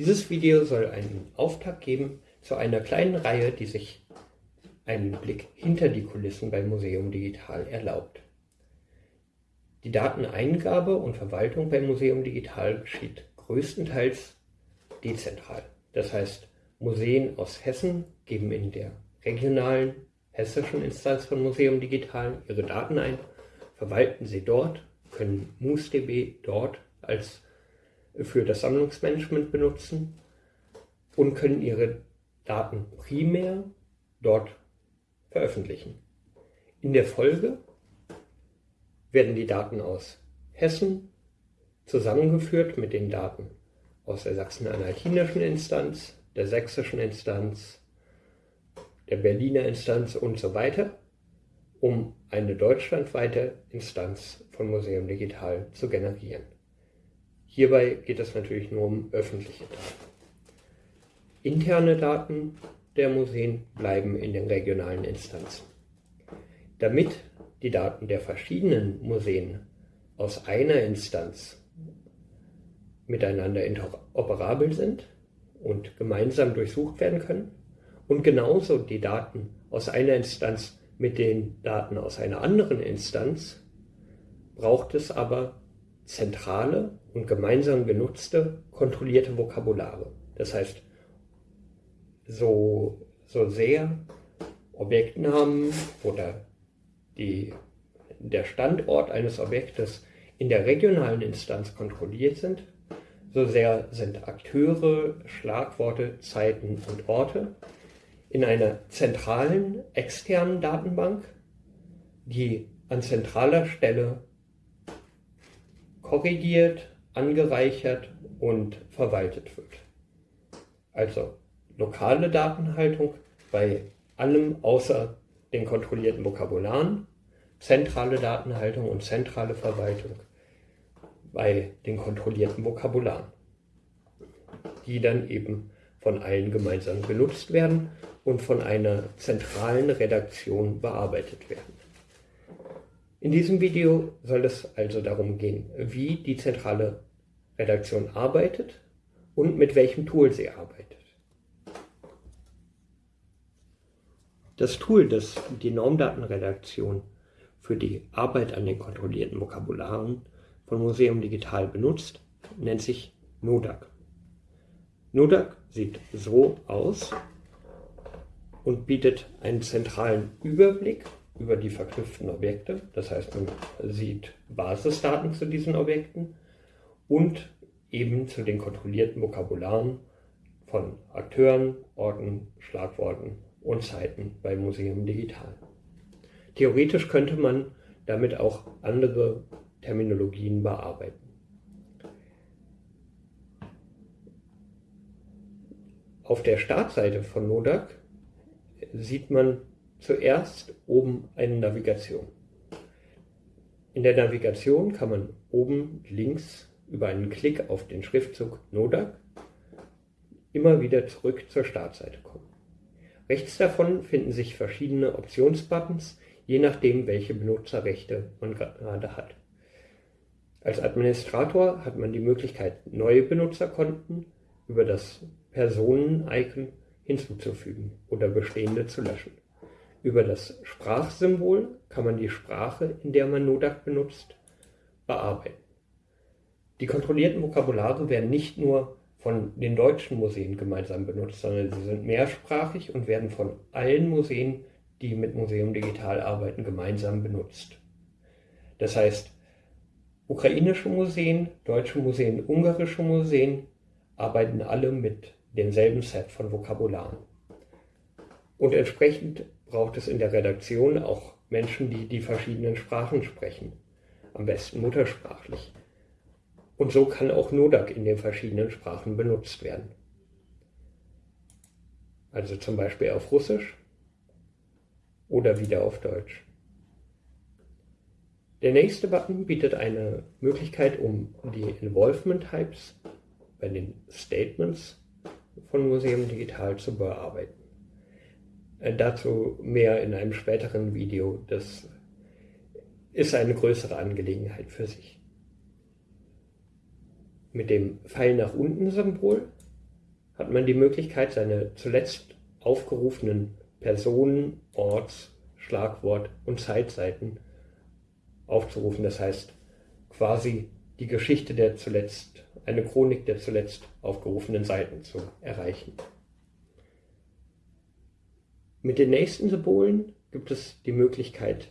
Dieses Video soll einen Auftakt geben zu einer kleinen Reihe, die sich einen Blick hinter die Kulissen beim Museum Digital erlaubt. Die Dateneingabe und Verwaltung beim Museum Digital geschieht größtenteils dezentral. Das heißt, Museen aus Hessen geben in der regionalen hessischen Instanz von Museum Digital ihre Daten ein, verwalten sie dort, können MuseDB dort als für das Sammlungsmanagement benutzen und können ihre Daten primär dort veröffentlichen. In der Folge werden die Daten aus Hessen zusammengeführt mit den Daten aus der sachsen-anhaltinischen Instanz, der sächsischen Instanz, der Berliner Instanz und so weiter, um eine deutschlandweite Instanz von Museum Digital zu generieren. Hierbei geht es natürlich nur um öffentliche Daten. Interne Daten der Museen bleiben in den regionalen Instanzen. Damit die Daten der verschiedenen Museen aus einer Instanz miteinander interoperabel sind und gemeinsam durchsucht werden können und genauso die Daten aus einer Instanz mit den Daten aus einer anderen Instanz, braucht es aber zentrale und gemeinsam genutzte kontrollierte Vokabulare. Das heißt, so, so sehr Objektnamen oder die, der Standort eines Objektes in der regionalen Instanz kontrolliert sind, so sehr sind Akteure, Schlagworte, Zeiten und Orte in einer zentralen externen Datenbank, die an zentraler Stelle korrigiert, angereichert und verwaltet wird. Also lokale Datenhaltung bei allem außer den kontrollierten Vokabularen, zentrale Datenhaltung und zentrale Verwaltung bei den kontrollierten Vokabularen, die dann eben von allen gemeinsam genutzt werden und von einer zentralen Redaktion bearbeitet werden. In diesem Video soll es also darum gehen, wie die zentrale Redaktion arbeitet und mit welchem Tool sie arbeitet. Das Tool, das die Normdatenredaktion für die Arbeit an den kontrollierten Vokabularen von Museum Digital benutzt, nennt sich NODAC. NODAC sieht so aus und bietet einen zentralen Überblick über die verknüpften Objekte. Das heißt, man sieht Basisdaten zu diesen Objekten und eben zu den kontrollierten Vokabularen von Akteuren, Orten, Schlagworten und Zeiten bei Museum Digital. Theoretisch könnte man damit auch andere Terminologien bearbeiten. Auf der Startseite von NODAC sieht man zuerst oben eine Navigation. In der Navigation kann man oben links über einen Klick auf den Schriftzug NODAC immer wieder zurück zur Startseite kommen. Rechts davon finden sich verschiedene Optionsbuttons, je nachdem, welche Benutzerrechte man gerade hat. Als Administrator hat man die Möglichkeit, neue Benutzerkonten über das Personen-Icon hinzuzufügen oder bestehende zu löschen. Über das Sprachsymbol kann man die Sprache, in der man Nodak benutzt, bearbeiten. Die kontrollierten Vokabulare werden nicht nur von den deutschen Museen gemeinsam benutzt, sondern sie sind mehrsprachig und werden von allen Museen, die mit Museum Digital arbeiten, gemeinsam benutzt. Das heißt, ukrainische Museen, deutsche Museen, ungarische Museen arbeiten alle mit demselben Set von Vokabularen. Und entsprechend braucht es in der Redaktion auch Menschen, die die verschiedenen Sprachen sprechen, am besten muttersprachlich. Und so kann auch Nodak in den verschiedenen Sprachen benutzt werden. Also zum Beispiel auf Russisch oder wieder auf Deutsch. Der nächste Button bietet eine Möglichkeit, um die Involvement Types bei den Statements von Museum Digital zu bearbeiten. Äh, dazu mehr in einem späteren Video. Das ist eine größere Angelegenheit für sich mit dem Pfeil nach unten Symbol hat man die Möglichkeit, seine zuletzt aufgerufenen Personen, Orts, Schlagwort und Zeitseiten aufzurufen. Das heißt, quasi die Geschichte der zuletzt, eine Chronik der zuletzt aufgerufenen Seiten zu erreichen. Mit den nächsten Symbolen gibt es die Möglichkeit,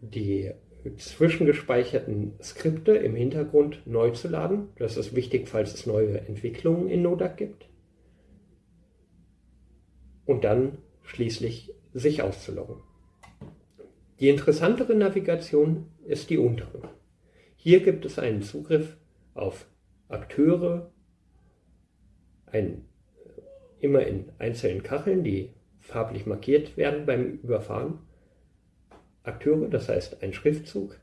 die zwischengespeicherten Skripte im Hintergrund neu zu laden. Das ist wichtig, falls es neue Entwicklungen in Nodak gibt. Und dann schließlich sich auszuloggen. Die interessantere Navigation ist die untere. Hier gibt es einen Zugriff auf Akteure, ein, immer in einzelnen Kacheln, die farblich markiert werden beim Überfahren. Akteure, das heißt ein Schriftzug,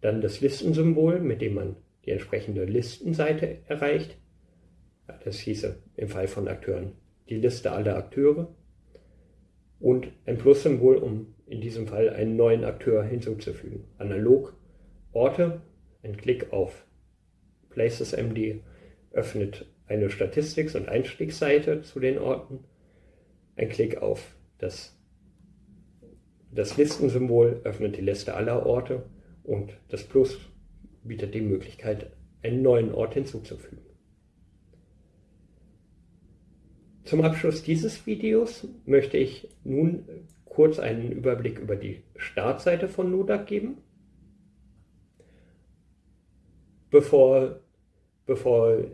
dann das Listensymbol, mit dem man die entsprechende Listenseite erreicht. Das hieße im Fall von Akteuren die Liste aller Akteure und ein Plus-Symbol, um in diesem Fall einen neuen Akteur hinzuzufügen. Analog Orte, ein Klick auf PlacesMD öffnet eine Statistiks- und Einstiegsseite zu den Orten. Ein Klick auf das, das Listensymbol öffnet die Liste aller Orte und das Plus bietet die Möglichkeit, einen neuen Ort hinzuzufügen. Zum Abschluss dieses Videos möchte ich nun kurz einen Überblick über die Startseite von Nodak geben, bevor, bevor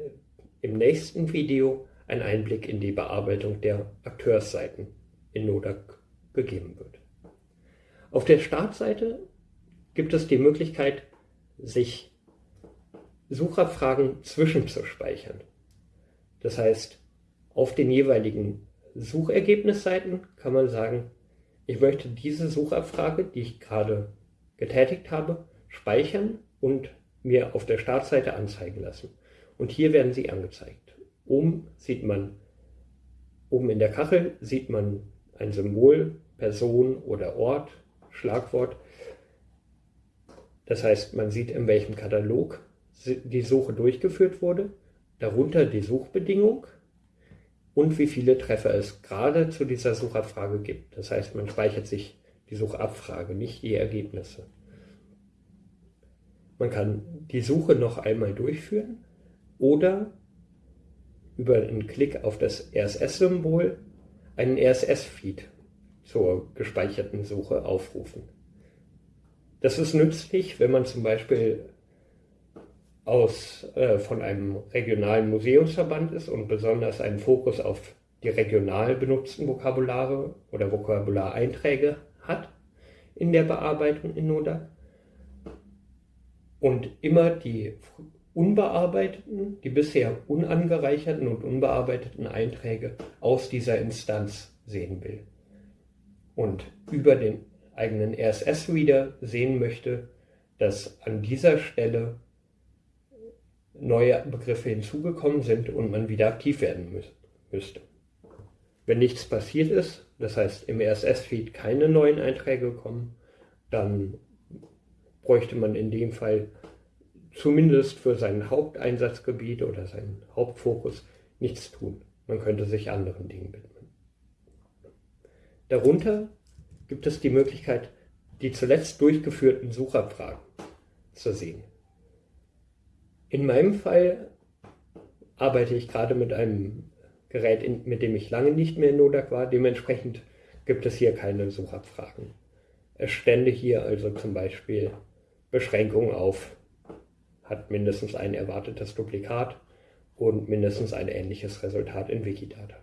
im nächsten Video ein Einblick in die Bearbeitung der Akteursseiten in Nodak gegeben wird. Auf der Startseite gibt es die Möglichkeit, sich Suchabfragen zwischenzuspeichern. Das heißt, auf den jeweiligen Suchergebnisseiten kann man sagen, ich möchte diese Suchabfrage, die ich gerade getätigt habe, speichern und mir auf der Startseite anzeigen lassen. Und hier werden sie angezeigt. Oben sieht man, oben in der Kachel sieht man ein Symbol, Person oder Ort, Schlagwort. Das heißt, man sieht, in welchem Katalog die Suche durchgeführt wurde, darunter die Suchbedingung und wie viele Treffer es gerade zu dieser Suchabfrage gibt. Das heißt, man speichert sich die Suchabfrage, nicht die Ergebnisse. Man kann die Suche noch einmal durchführen oder über einen Klick auf das RSS-Symbol einen RSS-Feed zur gespeicherten Suche aufrufen. Das ist nützlich, wenn man zum Beispiel aus, äh, von einem regionalen Museumsverband ist und besonders einen Fokus auf die regional benutzten Vokabulare oder Vokabulareinträge hat in der Bearbeitung in NODA und immer die unbearbeiteten, die bisher unangereicherten und unbearbeiteten Einträge aus dieser Instanz sehen will und über den eigenen RSS-Reader sehen möchte, dass an dieser Stelle neue Begriffe hinzugekommen sind und man wieder aktiv werden müsste. Wenn nichts passiert ist, das heißt im RSS-Feed keine neuen Einträge kommen, dann bräuchte man in dem Fall zumindest für sein Haupteinsatzgebiet oder seinen Hauptfokus nichts tun. Man könnte sich anderen Dingen widmen. Darunter gibt es die Möglichkeit, die zuletzt durchgeführten Suchabfragen zu sehen. In meinem Fall arbeite ich gerade mit einem Gerät, mit dem ich lange nicht mehr in Nodak war. Dementsprechend gibt es hier keine Suchabfragen. Es stände hier also zum Beispiel Beschränkung auf, hat mindestens ein erwartetes Duplikat und mindestens ein ähnliches Resultat in Wikidata.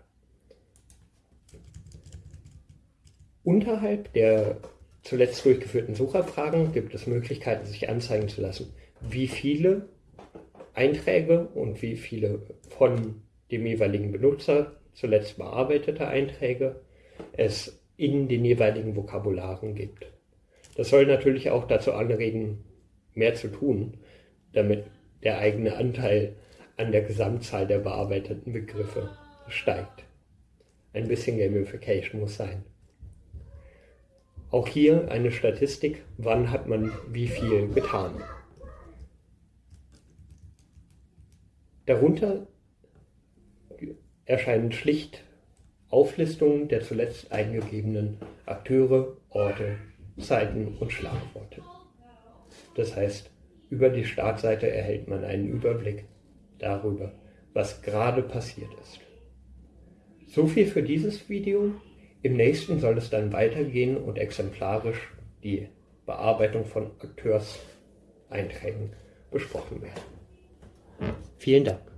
Unterhalb der zuletzt durchgeführten Suchabfragen gibt es Möglichkeiten, sich anzeigen zu lassen, wie viele Einträge und wie viele von dem jeweiligen Benutzer zuletzt bearbeitete Einträge es in den jeweiligen Vokabularen gibt. Das soll natürlich auch dazu anregen, mehr zu tun, damit der eigene Anteil an der Gesamtzahl der bearbeiteten Begriffe steigt. Ein bisschen Gamification muss sein. Auch hier eine Statistik, wann hat man wie viel getan. Darunter erscheinen schlicht Auflistungen der zuletzt eingegebenen Akteure, Orte, Zeiten und Schlagworte. Das heißt, über die Startseite erhält man einen Überblick darüber, was gerade passiert ist. So viel für dieses Video. Im nächsten soll es dann weitergehen und exemplarisch die Bearbeitung von Akteurseinträgen besprochen werden. Vielen Dank.